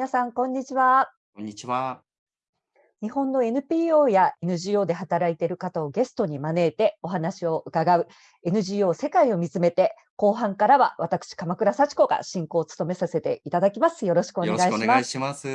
皆さん、こんにちは。こんにちは。日本の NPO や NGO で働いている方をゲストに招いてお話を伺う NGO 世界を見つめて後半からは私鎌倉幸子が進行を務めさせていただきます。よろしくお願いします。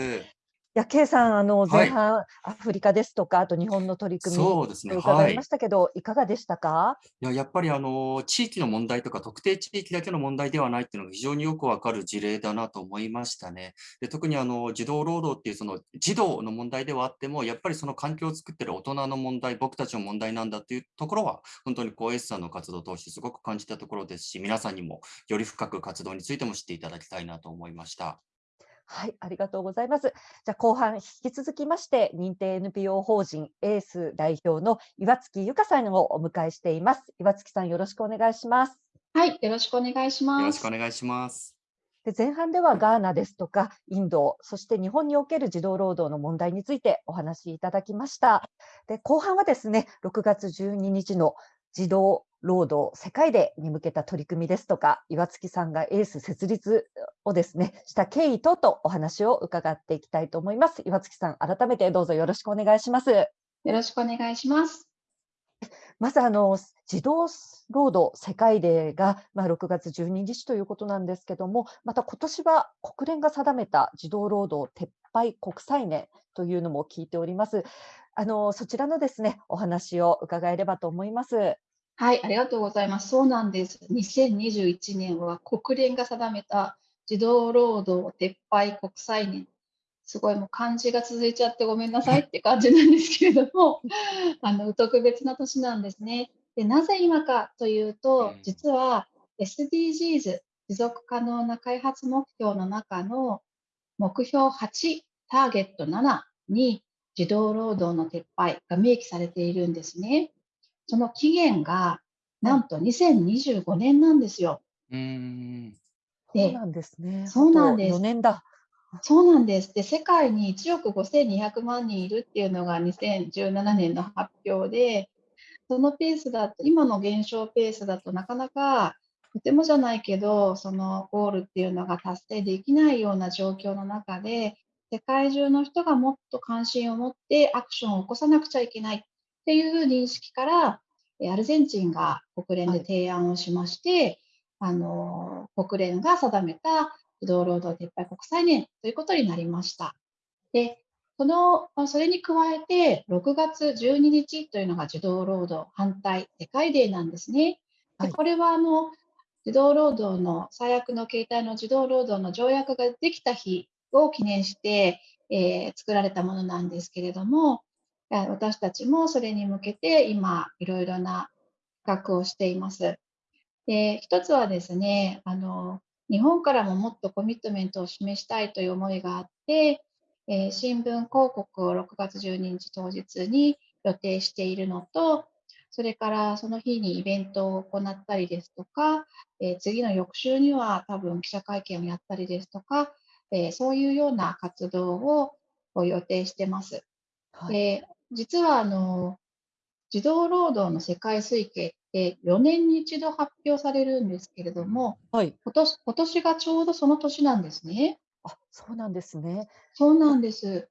や、K さん、あの、前半、アフリカですとか、あと日本の取り組みそうですね、伺いましたけど、いかがでしたか？いや、やっぱりあの、地域の問題とか、特定地域だけの問題ではないっていうのが非常によくわかる事例だなと思いましたね。で、特にあの、児童労働っていうその児童の問題ではあっても、やっぱりその環境を作ってる大人の問題、僕たちの問題なんだっていうところは、本当にこう S さんの活動を通してすごく感じたところですし、皆さんにもより深く活動についても知っていただきたいなと思いました。はい、ありがとうございます。じゃあ後半引き続きまして認定 NPO 法人エース代表の岩月由香さんをお迎えしています。岩月さんよろしくお願いします。はい、よろしくお願いします。よろしくお願いします。で前半ではガーナですとかインド、そして日本における児童労働の問題についてお話しいただきました。で後半はですね、6月12日の児童労働世界でに向けた取り組みですとか、岩月さんがエース設立をですね、した経緯等とお話を伺っていきたいと思います。岩月さん、改めてどうぞよろしくお願いします。よろしくお願いします。まずあの児童労働世界デーが、まあ、6月12日ということなんですけども、また今年は国連が定めた児童労働撤廃国際年というのも聞いております。あのそちらのですねお話を伺えればと思います。はい、ありがとうございます。そうなんです。2021年は国連が定めた児童労働撤廃国際年。すごいもう漢字が続いちゃってごめんなさいって感じなんですけれども、あの特別な年なんですね。でなぜ今かというと、実は SDGs 持続可能な開発目標の中の目標8ターゲット7に児童労働の撤廃が明記されているんですね。その期限がなんと2025年なんですよ。うん。そうなんですね。そうなんです。4年だ。そうなんです。で、世界に1億5200万人いるっていうのが2017年の発表で、そのペースだと、今の減少ペースだとなかなかとてもじゃないけど、そのゴールっていうのが達成できないような状況の中で、世界中の人がもっと関心を持ってアクションを起こさなくちゃいけない。っていう認識から、アルゼンチンが国連で提案をしまして、はい、あの国連が定めた児童労働撤廃国際年ということになりました。で、そのそれに加えて、6月12日というのが児童労働反対世界デーなんですね。でこれはあの児童労働の最悪の形態の児童労働の条約ができた日を記念して、えー、作られたものなんですけれども、私たちもそれに向けて今いろいろな企画をしています。で一つはですねあの日本からももっとコミットメントを示したいという思いがあって、えー、新聞広告を6月12日当日に予定しているのとそれからその日にイベントを行ったりですとか、えー、次の翌週には多分記者会見をやったりですとか、えー、そういうような活動を予定してます。はい、で実はあの児童労働の世界推計って4年に一度発表されるんですけれども、はい、今年今年がちょうどその年なんですね。あそうなんですね。そうなんです。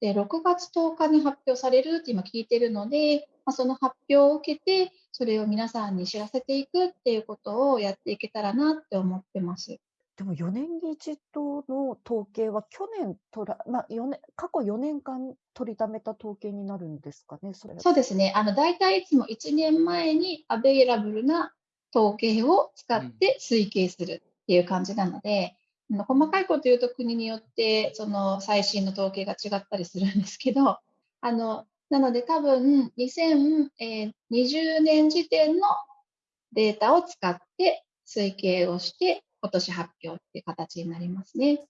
で6月10日に発表されるって今聞いてるので、まあ、その発表を受けてそれを皆さんに知らせていくっていうことをやっていけたらなって思ってます。でも4年に一度の統計は去年とら、まあ、4年過去4年間取りためた統計になるんですかね、それ。そうですね、あの大体いつも1年前にアベイラブルな統計を使って推計するっていう感じなので、うん、細かいこと言うと国によってその最新の統計が違ったりするんですけど、あのなので多分2020年時点のデータを使って推計をして今年発表っていう形になりますね。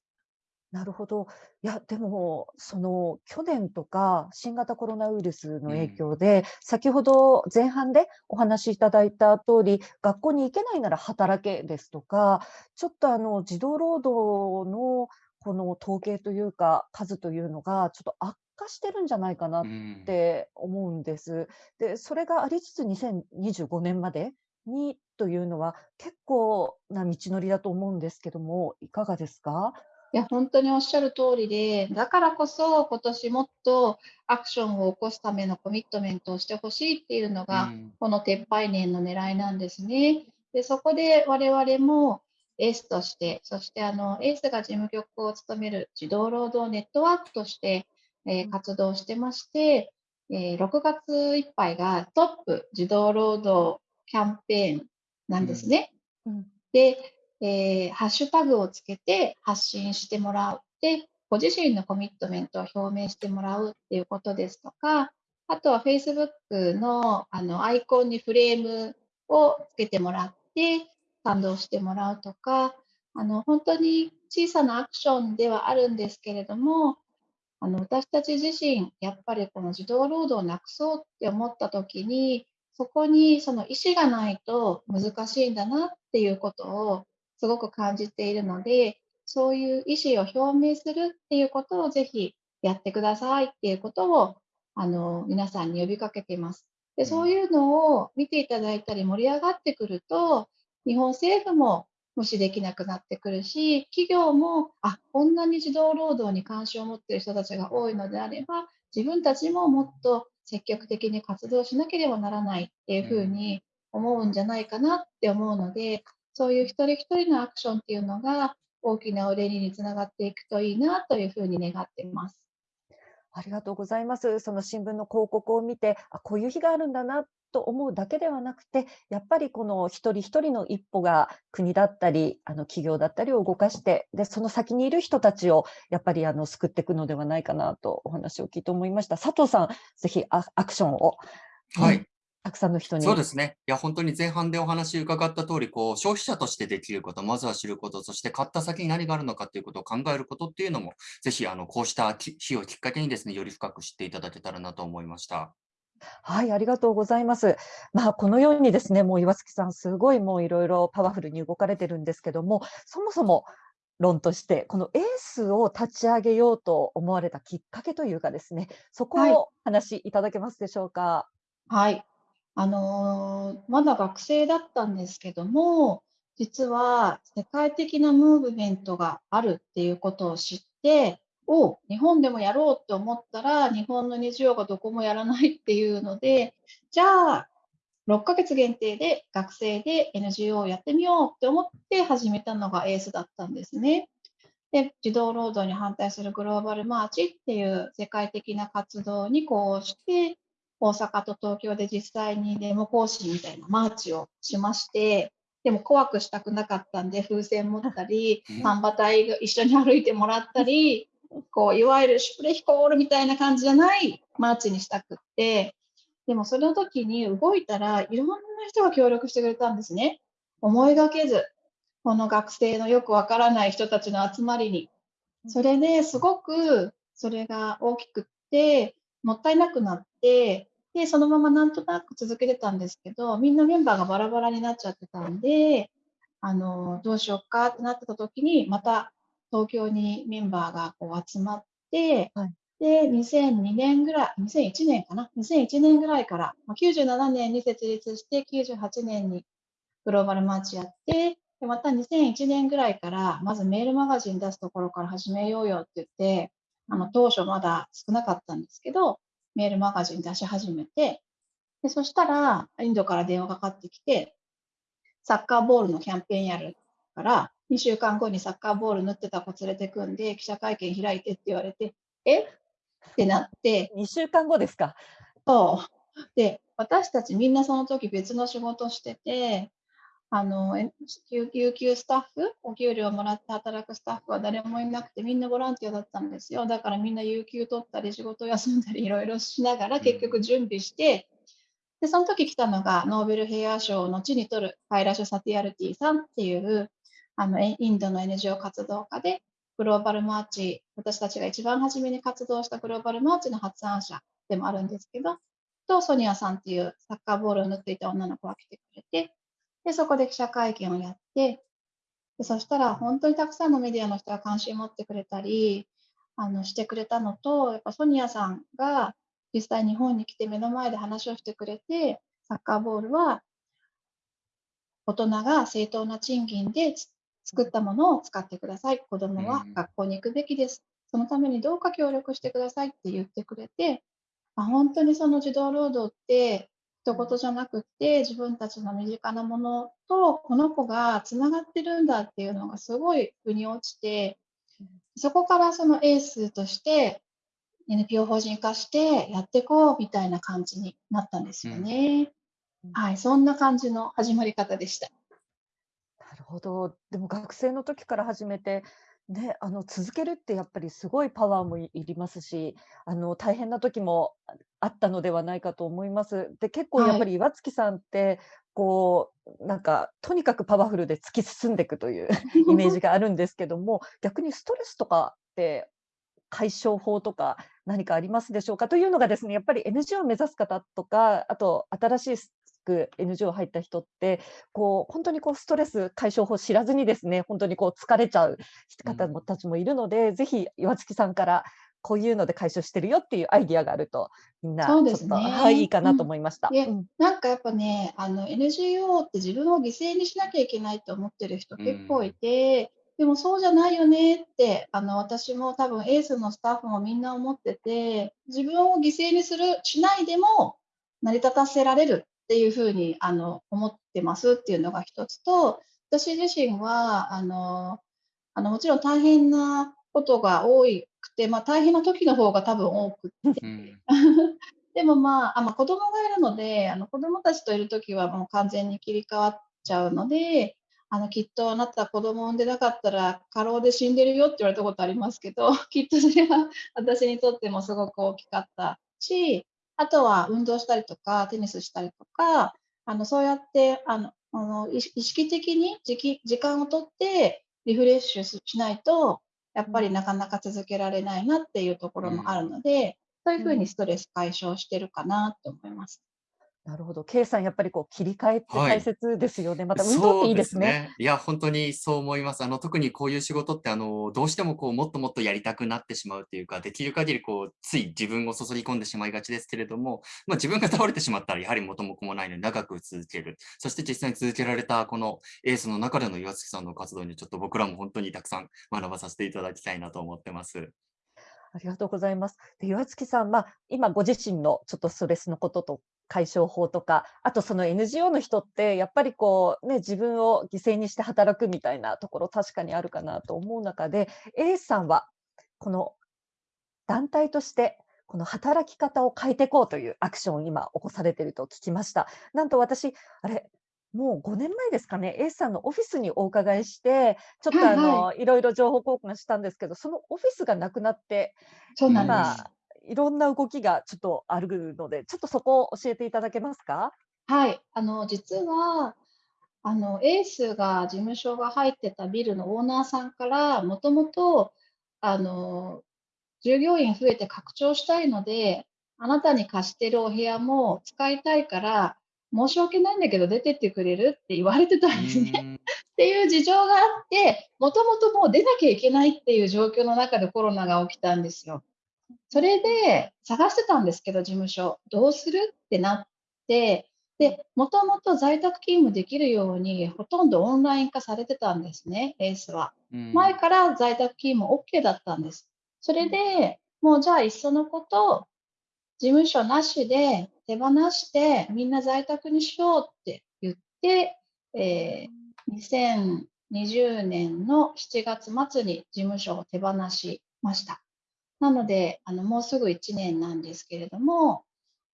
なるほど。いや、でも、その去年とか新型コロナウイルスの影響で、うん、先ほど前半でお話しいただいた通り、学校に行けないなら働けですとか、ちょっとあの児童労働のこの統計というか、数というのがちょっと悪化してるんじゃないかなって思うんです。うん、で、それがありつつ2025年までにというのは結構な道のりだと思うんですけども、いかがですか？いや、本当におっしゃる通りで、だからこそ今年もっとアクションを起こすためのコミットメントをしてほしいっていうのうが、ん。この撤廃年の狙いなんですね。で、そこで我々もエースとして、そしてあのエースが事務局を務める児童労働ネットワークとして、えー活動してまして、えー6月いっぱいがトップ児童労働キャンペーンなんですね。うんで、えーハッシュタグをつけて発信してもらって、ご自身のコミットメントを表明してもらうっていうことですとか、あとは Facebook のあのアイコンにフレームをつけてもらって賛同してもらうとか、あの本当に小さなアクションではあるんですけれども、あの私たち自身、やっぱりこの児童労働をなくそうって思ったときに、そこにその意思がないと難しいんだなっていうことをすごく感じているので、そういう意思を表明するっていうことをぜひやってくださいっていうことをあの皆さんに呼びかけています。で、うんそういうのを見ていただいたり盛り上がってくると、日本政府も無視できなくなってくるし、企業も、あ、こんなに児童労働に関心を持っている人たちが多いのであれば、自分たちももっと積極的に活動しなければならないっていうふうに思うんじゃないかなって思うので、そういう一人一人のアクションっていうのが大きなお礼につながっていくといいなというふうに願っています。ありがとうございます。その新聞の広告を見て、あ、こういう日があるんだなと思うだけではなくて、やっぱりこの一人一人の一歩が国だったり、あの企業だったりを動かして、で、その先にいる人たちをやっぱりあの救っていくのではないかなとお話を聞いて思いました。佐藤さん、ぜひアアクションを、うんはい。たくさんの人に。そうですね。いや、本当に前半でお話伺った通り、こう、消費者としてできること、まずは知ること、そして買った先に何があるのかということを考えることっていうのも、ぜひ、あの、こうしたき日をきっかけにですね、より深く知っていただけたらなと思いました。はい、ありがとうございます。まあ、このようにですね、もう岩月さん、すごいもういろいろパワフルに動かれてるんですけども、そもそも論として、このエースを立ち上げようと思われたきっかけというかですね、そこはいをお話しいただけますでしょうか。はい。あのーまだ学生だったんですけども、実は世界的なムーブメントがあるっていうことを知って、お日本でもやろうって思ったら、日本の NGO がどこもやらないっていうので、じゃあ、6ヶ月限定で学生で NGO をやってみようって思って始めたのが ACE だったんですね。で、児童労働に反対するグローバルマーチっていう世界的な活動にこうして、大阪と東京で実際にデモ行進みたいなマーチをしまして、でも怖くしたくなかったんで風船持ったりうん、丹波隊が一緒に歩いてもらったり、こういわゆるシュプレヒコールみたいな感じじゃないマーチにしたくって、でもその時に動いたらいろんな人が協力してくれたんですね。思いがけず、この学生のよくわからない人たちの集まりに。それですごくそれが大きくって、もったいなくなって、で、そのままなんとなく続けてたんですけど、みんなメンバーがバラバラになっちゃってたんで、あの、どうしようかってなってた時に、また東京にメンバーがこう集まって、はいで、2002年ぐらい、2001年かな ?2001 年ぐらいから、まあ97年に設立して、98年にグローバルマーチやって、でまた2001年ぐらいから、まずメールマガジン出すところから始めようよって言って、あの当初まだ少なかったんですけど、メールマガジン出し始めて、でそしたら、インドから電話かかってきて、サッカーボールのキャンペーンやるから、2週間後にサッカーボール縫ってた子連れてくんで、記者会見開いてって言われて、え？ってなって、2週間後ですか？そう。で、私たちみんなその時別の仕事してて、あの、有給スタッフ、お給料もらって働くスタッフは誰もいなくて、みんなボランティアだったんですよ。だからみんな有給取ったり、仕事休んだり、いろいろしながら結局準備して、で、その時来たのが、ノーベル平和賞を後に取るカイラシュ・サティアルティさんっていう、あの、インドの NGO 活動家で、グローバルマーチ、私たちが一番初めに活動したグローバルマーチの発案者でもあるんですけど、と、ソニアさんっていうサッカーボールを塗っていた女の子が来てくれて、で、そこで記者会見をやって、でそしたら本当にたくさんのメディアの人が関心を持ってくれたり、あの、してくれたのと、やっぱソニアさんが実際日本に来て目の前で話をしてくれて、サッカーボールは大人が正当な賃金で作ったものを使ってください。子供はうん学校に行くべきです。そのためにどうか協力してくださいって言ってくれて、あ本当にその児童労働って一言じゃなくって自分たちの身近なものとこの子がつながってるんだっていうのがすごい腑に落ちてそこからそのエースとして NPO 法人化してやっていこうみたいな感じになったんですよね。うんはい、そんな感じの始まり方でした。なるほど。でも学生の時から始めて、ね、あの続けるってやっぱりすごいパワーもいいりますし、あの大変な時もああったのではないかと思います。で、結構やっはい。ぱり岩月さんって、こう、なんかとにかくパワフルで突き進んでいくというイメージがあるんですけども、逆にストレスとかって解消法とか何かありますでしょうか？というのがですね、やっぱり NGO を目指す方とか、あと新しく NGO 入った人って、こう本当にこうストレス解消法を知らずにですね、本当にこう疲れちゃう方もたちもいるので、ぜひ岩月さんからこういうので解消してるよっていうアイディアがあると、みんなちょっと、ね。はい、いいかなとうん。思いました。で、うん。なんかやっぱね、あの NGO って自分を犠牲にしなきゃいけないと思ってる人う結構いん。て、でもそうじゃないよねって、あの私も多分エースのスタッフもみんな思ってて、自分を犠牲にする、しないでも成り立たせられるっていうふうにあの思ってますっていうのが一つと、私自身はあのあのもちろん大変なことが多くて、まあ、大変な時の方が多分多くって、うん。でもまあ、あまあ、子供がいるので、あの子供たちといる時はもう完全に切り替わっちゃうので、あのきっとあなた子供産んでなかったら過労で死んでるよって言われたことありますけど、きっとそれは私にとってもすごく大きかったし、あとは運動したりとか、テニスしたりとか、あのそうやってあのあの意識的に時期時間をとってリフレッシュししないと、やっうん。ぱりなかなか続けられないなっていうとこうろもあるん。ので、そういううふうにん。ストレス解消してるかなと思います。なるほど。ケイさん、やっぱりこう切り替えって大はい。切ですよね。また運動っていいですね。すね。いや、本当にそう思います。あの、特にこういう仕事って、あの、どうしてもこう、もっともっとやりたくなってしまうというか、できる限りこう、つい自分を注ぎ込んでしまいがちですけれども、まあ、自分が倒れてしまったら、やはり元も子もないので長く続ける。そして実際に続けられたこのエースの中での岩月さんの活動に、ちょっと僕らも本当にたくさん学ばさせていただきたいなと思ってます。ありがとうございます。で、岩月さん、まあ、今ご自身のちょっとストレスのことと解消法とか、あとその NGO の人ってやっぱりこうね、自分を犠牲にして働くみたいなところ確かにあるかなと思う中で、エースさんはこの団体としてこの働き方を変えていこうというアクションを今起こされていると聞きました。なんと私、あれ、もう5年前ですかね、エースさんのオフィスにお伺いして、ちょっとあはいはい。のいろいろ情報交換したんですけど、そのオフィスがなくなって、そうなん。いろんな動きがちょっとあるので、ちょっとそこを教えていただけますか？はい。あの、実は、あの、エースが事務所が入ってたビルのオーナーさんから、もともと、あの、従業員増えて拡張したいので、あなたに貸してるお部屋も使いたいから、申し訳ないんだけど出てってくれるって言われてたうんですね。っていう事情があって、もともともう出なきゃいけないっていう状況の中でコロナが起きたんですよ。それで探してたんですけど、事務所。どうする？ってなって、で、もともと在宅勤務できるように、ほとんどオンライン化されてたんですね、エースは。う前ん。から在宅勤務 OK だったんです。それで、もうじゃあいっそのこと、事務所なしで手放して、みんな在宅にしようって言って、えー2020年の7月末に事務所を手放しました。なので、あのもうすぐ1年なんですけれども、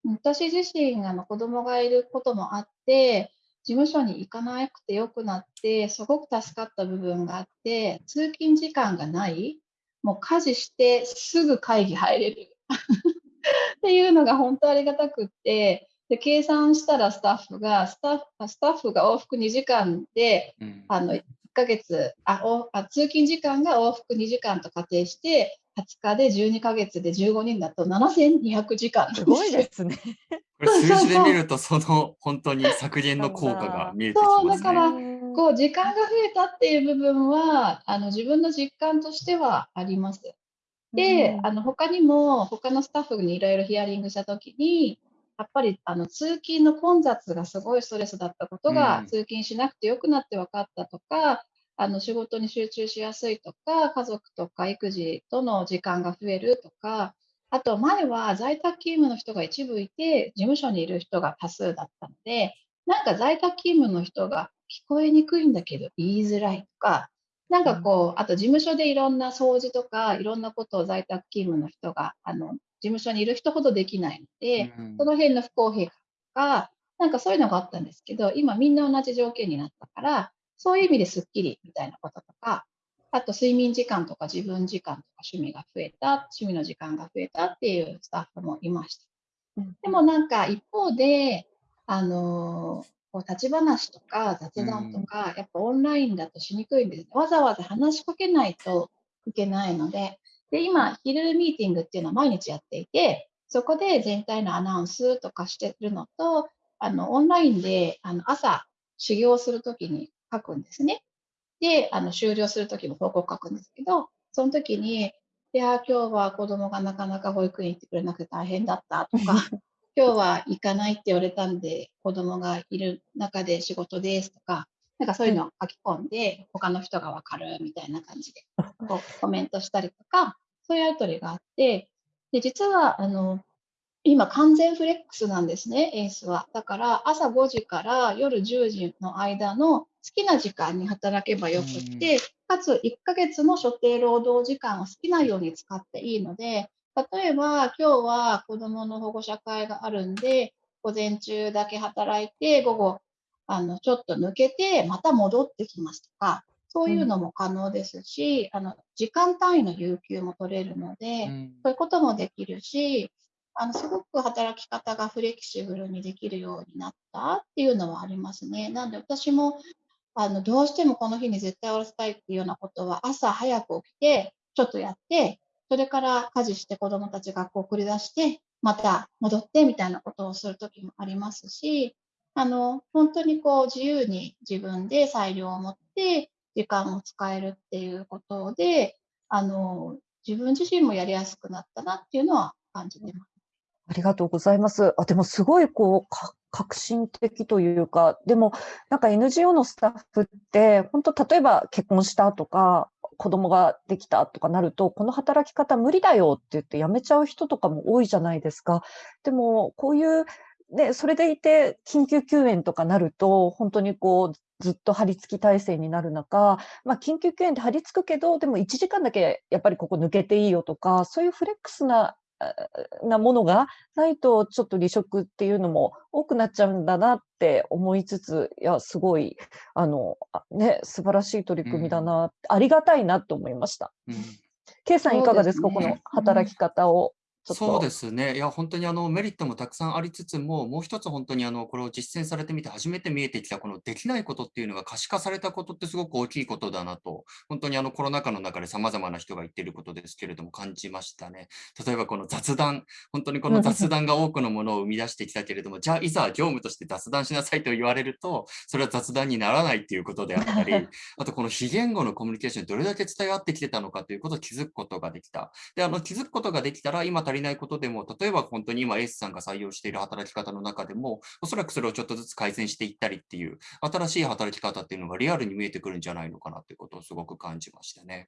私自身あの子供がいることもあって、事務所に行かなくてよくなって、すごく助かった部分があって、通勤時間がない、もう家事してすぐ会議入れるっていうのが本当ありがたくって、で計算したらスタッフがスタッフ、スタッフが往復2時間で、うん。あの1ヶ月あおあ、通勤時間が往復2時間と仮定して、20日で12ヶ月で15人だと7200時間すすごいでよ。すね。これ数字でそうそうそう。見ると、その本当に削減の効果が見えてきそう、ますね。だから、ん。こう時間が増えたっていう部分は、あの自分の実感としてはあります。うで、ん。あの他にも、他のスタッフにいろいろヒアリングしたときに、やっぱりあの通勤の混雑がすごいストレスだったことうが、ん。通勤しなくてよくなって分かったとか、あの仕事に集中しやすいとか、家族とか育児との時間が増えるとか、あと前は在宅勤務の人が一部いて、事務所にいる人が多数だったので、なんか在宅勤務の人が聞こえにくいんだけど言いづらいとか、なんかこう、あと事務所でいろんな掃除とか、いろんなことを在宅勤務の人が、あの、事務所にいる人ほどできないので、うん。その辺の不公平感とか、なんかそういうのがあったんですけど、今みんな同じ条件になったから、そういう意味ですっきりみたいなこととか、あと睡眠時間とか自分時間とか趣味が増えた、趣味の時間が増えたっていうスタッフもいました。うんでもなんか一方で、あのこう立ち話とか雑談とか、やっぱオンラインだとしにくいんです。わざわざ話しかけないといけないので、で、今、昼ミーティングっていうのは毎日やっていて、そこで全体のアナウンスとかしてるのと、あの、オンラインで、あの、朝、修行するときに書くんですね。で、あの、終了するときも報告書くんですけど、その時に、いやー、今日は子供がなかなか保育園行ってくれなくて大変だったとか、今日は行かないって言われたんで、子供がいる中で仕事ですとか、なんかそういうのを書き込んで、他の人がわかるみたいな感じで、こうコメントしたりとか、そういうやりとりがあって、で、実は、あの、今完全フレックスなんですね、エースは。だから朝5時から夜10時の間の好きな時間に働けばよくって、かつ1ヶ月の所定労働時間を好きなように使っていいので、例えば今日は子どもの保護者会があるんで、午前中だけ働いて、午後、あの、ちょっと抜けて、また戻ってきますとか、そういうのも可能ですし、あの、時間単位の有給も取れるので、うんそういうこともできるし、あの、すごく働き方がフレキシブルにできるようになったっていうのはありますね。なんで私も、あの、どうしてもこの日に絶対終わらせたいっていうようなことは、朝早く起きて、ちょっとやって、それから家事して子供たち学校送り出して、また戻ってみたいなことをするときもありますし、あの、本当にこう自由に自分で裁量を持って時間を使えるっていうことで、あの、自分自身もやりやすくなったなっていうのは感じてます。ありがとうございます。あ、でもすごいこう、か革新的というか、でもなんか NGO のスタッフって、本当例えば結婚したとか、子供ができたとかなると、この働き方無理だよって言って辞めちゃう人とかも多いじゃないですか。でも、こういう、ね、それでいて緊急救援とかなると、本当にこう、ずっと張り付き体制になる中、まあ、緊急救援って張り付くけど、でも1時間だけやっぱりここ抜けていいよとか、そういうフレックスななものがないと、ちょっと離職っていうのも多くなっちゃうんだなって思いつつ、いや、すごい、あの、あね、素晴らしい取り組みだな、ありがたいなと思いました。うん。K さんいかがですか、このそうですね。働き方をちょっと。そうですね。いや、本当にあのメリットもたくさんありつつも、もう一つ本当にあのこれを実践されてみて初めて見えてきたこのできないことっていうのが可視化されたことってすごく大きいことだなと、本当にあのコロナ禍の中で様々な人が言っていることですけれども感じましたね。例えばこの雑談、本当にこの雑談が多くのものを生み出してきたけれども、じゃあいざ業務として雑談しなさいと言われると、それは雑談にならないっていうことであったり、あとこの非言語のコミュニケーションにどれだけ伝え合ってきてたのかということを気づくことができた。で、あの気づくことができたら、今足りないことでも、例えば本当に今エースさんが採用している働き方の中でも、おそらくそれをちょっとずつ改善していったりっていう、新しい働き方っていうのがリアルに見えてくるんじゃないのかなということをすごく感じましたね。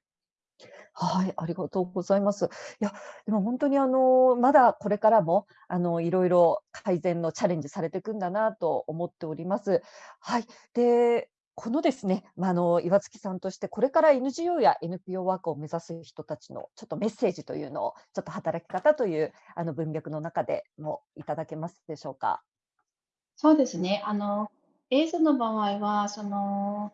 はい、ありがとうございます。いや、でも本当にあの、まだこれからも、あの、いろいろ改善のチャレンジされていくんだなと思っております。はい。で、このですね、まあ、あの、岩月さんとして、これから NGO や NPO ワークを目指す人たちのちょっとメッセージというのを、ちょっと働き方というあの文脈の中でもいただけますでしょうか？そうですね。あの、エースの場合は、その、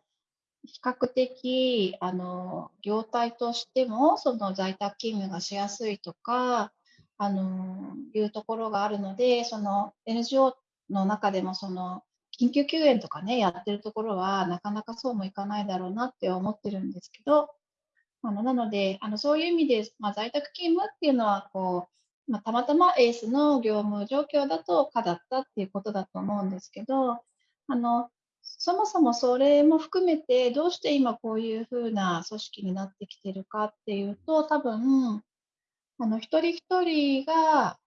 比較的、あの、業態としても、その在宅勤務がしやすいとか、あの、いうところがあるので、その NGO の中でも、その、緊急救援とかね、やってるところは、なかなかそうもいかないだろうなって思ってるんですけど、あの、なので、あの、そういう意味で、まあ、在宅勤務っていうのは、こう、まあ、たまたまエースの業務状況だと可だったっていうことだと思うんですけど、あの、そもそもそれも含めて、どうして今こういうふうな組織になってきてるかっていうと、多分、あの、一人一人が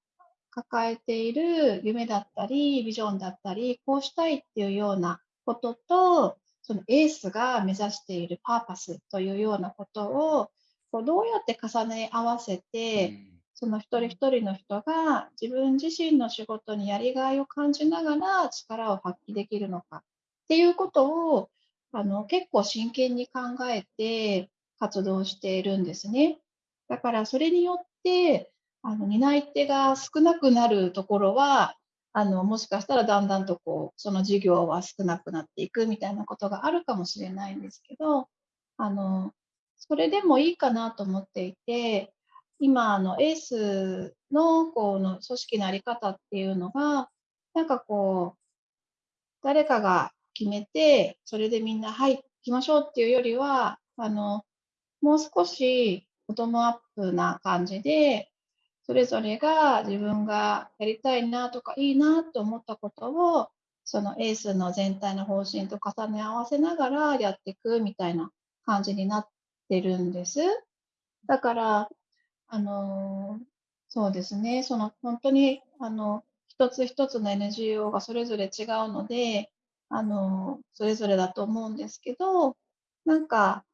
抱えている夢だったり、ビジョンだったり、こうしたいっていうようなことと、そのエースが目指しているパーパスというようなことをこうどうやって重ね合わせて、うんその一人一人の人が自分自身の仕事にやりがいを感じながら力を発揮できるのかっていうことをあの結構真剣に考えて活動しているんですね。だからそれによってあの担い手が少なくなるところはあのもしかしたらだんだんとこうその事業は少なくなっていくみたいなことがあるかもしれないんですけどあのそれでもいいかなと思っていて今あのエースのこの組織のあり方っていうのがなんかこう誰かが決めてそれでみんなはい行きましょうっていうよりはあのもう少しボトムアップな感じでそれぞれが自分がやりたいなとかいいなと思ったことをそのエースの全体の方針と重ね合わせながらやっていくみたいな感じになってるんです。だから、あのそうですね、その本当にあの一つ一つの NGO がそれぞれ違うので、あのそれぞれだと思うんですけど、なんか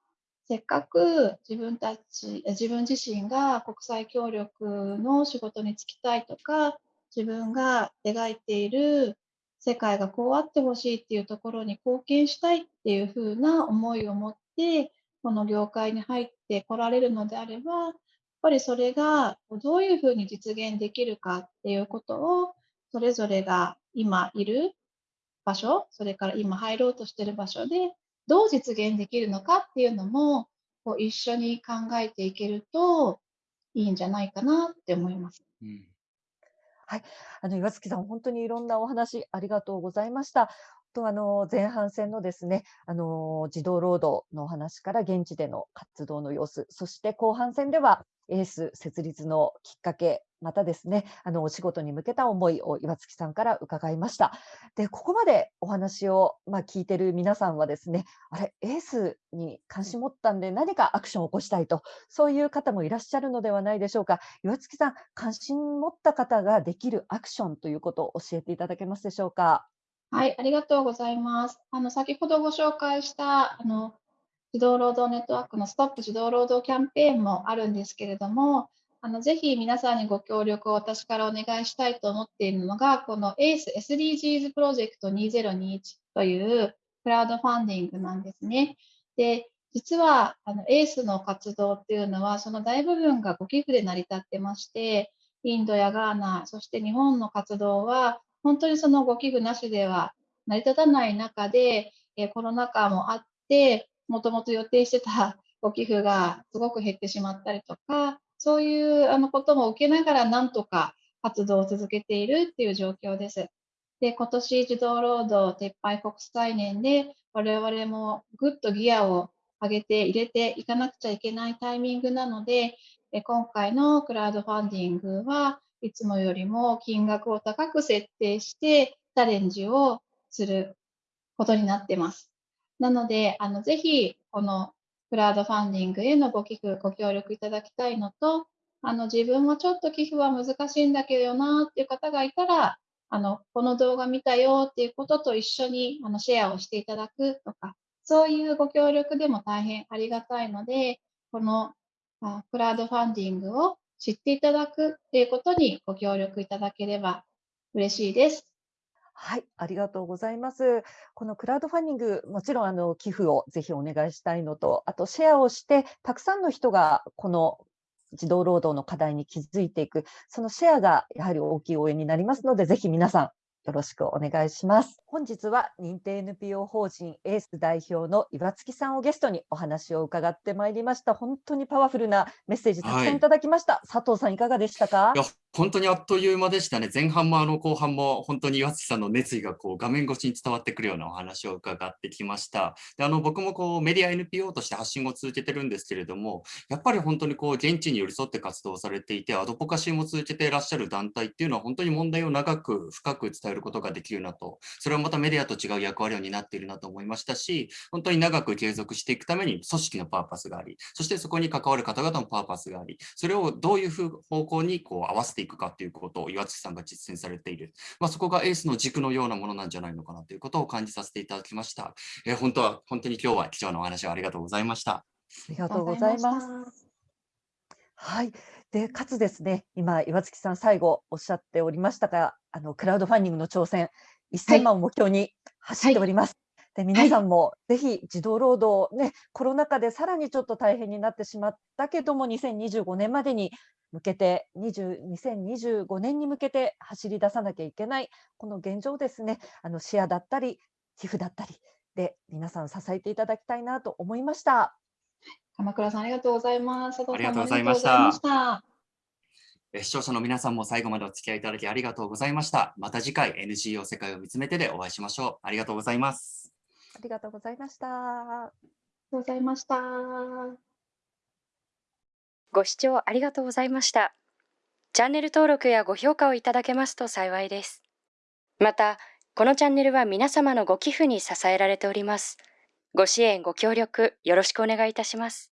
せっかく自分たち、自分自身が国際協力の仕事に就きたいとか、自分が描いている世界がこうあってほしいっていうところに貢献したいっていう風な思いを持って、この業界に入ってこられるのであれば、やっぱりそれがどういうふうに実現できるかっていうことを、それぞれが今いる場所、それから今入ろうとしてる場所で、どう実現できるのかっていうのも、こう一緒に考えていけるといいんじゃないかなって思います。うんあの岩月さん、本当にいろんなお話ありがとうございました。とあの前半戦のですね、あの児童労働のお話から現地での活動の様子、そして後半戦ではエース設立のきっかけ、またですね、あのお仕事に向けた思いを岩月さんから伺いました。で、ここまでお話をまあ聞いてる皆さんはですね、あれエースに関心持ったんで何かアクションを起こしたいと、そういう方もいらっしゃるのではないでしょうか。岩月さん、関心持った方ができるアクションということを教えていただけますでしょうか？はい、ありがとうございます。あの先ほどご紹介したあの児童労働ネットワークのストップ児童労働キャンペーンもあるんですけれども、あのぜひ皆さんにご協力を私からお願いしたいと思っているのが、この ACE SDGs プロジェクト2021というクラウドファンディングなんですね。で、実はあの ACE の活動っていうのは、その大部分がご寄付で成り立ってまして、インドやガーナ、そして日本の活動は、本当にそのご寄付なしでは成り立たない中で、コロナ禍もあって、もともと予定してた ご寄付がすごく減ってしまったりとか、そういうあのことも受けながらなんとか活動を続けているっていう状況です。で、今年児童労働撤廃国際年で我々もぐっとギアを上げて入れていかなくちゃいけないタイミングなので、今回のクラウドファンディングはいつもよりも金額を高く設定してチャレンジをすることになってます。なので、あのぜひこのクラウドファンディングへのご寄付、ご協力いただきたいのと、あの自分もちょっと寄付は難しいんだけどなっていう方がいたら、あのこの動画見たよっていうことと一緒にあのシェアをしていただくとか、そういうご協力でも大変ありがたいので、このクラウドファンディングを知っていただくっていうことにご協力いただければ嬉しいです。はい、ありがとうございます。このクラウドファンディング、もちろんあの寄付をぜひお願いしたいのと、あとシェアをして、たくさんの人がこの児童労働の課題に気づいていく、そのシェアがやはり大きい応援になりますので、ぜひ皆さんよろしくお願いします。本日は認定 NPO 法人エース代表の岩月さんをゲストにお話を伺ってまいりました。本当にパワフルなメッセージたくさはいんいただきました。佐藤さんいかがでしたか？本当にあっという間でしたね。前半もあの後半も本当に岩月さんの熱意がこう画面越しに伝わってくるようなお話を伺ってきました。で、あの僕もこうメディア NPO として発信を続けてるんですけれども、やっぱり本当にこう現地に寄り添って活動されていて、アドボカシーも続けていらっしゃる団体っていうのは本当に問題を長く深く伝えることができるなと、それはまたメディアと違う役割を担っているなと思いましたし、本当に長く継続していくために組織のパーパスがあり、そしてそこに関わる方々のパーパスがあり、それをどういう方向にこう合わせてしていくかということを岩月さんが実践されている。まあ、そこがエースの軸のようなものなんじゃないのかなということを感じさせていただきました。えー本当は、本当に今日は貴重なお話をありがとうございました。ありがとうございます。はい。で、かつですね、今、岩月さん、最後おっしゃっておりましたが、あの、クラウドファンディングの挑戦、1000万を目標に走っております。で、皆さんもぜひ児童労働、ね、コロナ禍でさらにちょっと大変になってしまったけども、2025年までに向けて、20 2025年に向けて走り出さなきゃいけない、この現状をですね、あの、シェアだったり、寄付だったりで、皆さん支えていただきたいなと思いました。鎌倉さんありがとうございます。ありがとうございました視聴者の皆さんも最後までお付き合いいただきありがとうございました。また次回 NGO 世界を見つめてでお会いしましょう。ありがとうございます。ありがとうございました。ありがとうございました。ご視聴ありがとうございました。チャンネル登録やご評価をいただけますと幸いです。また、このチャンネルは皆様のご寄付に支えられております。ご支援、ご協力、よろしくお願いいたします。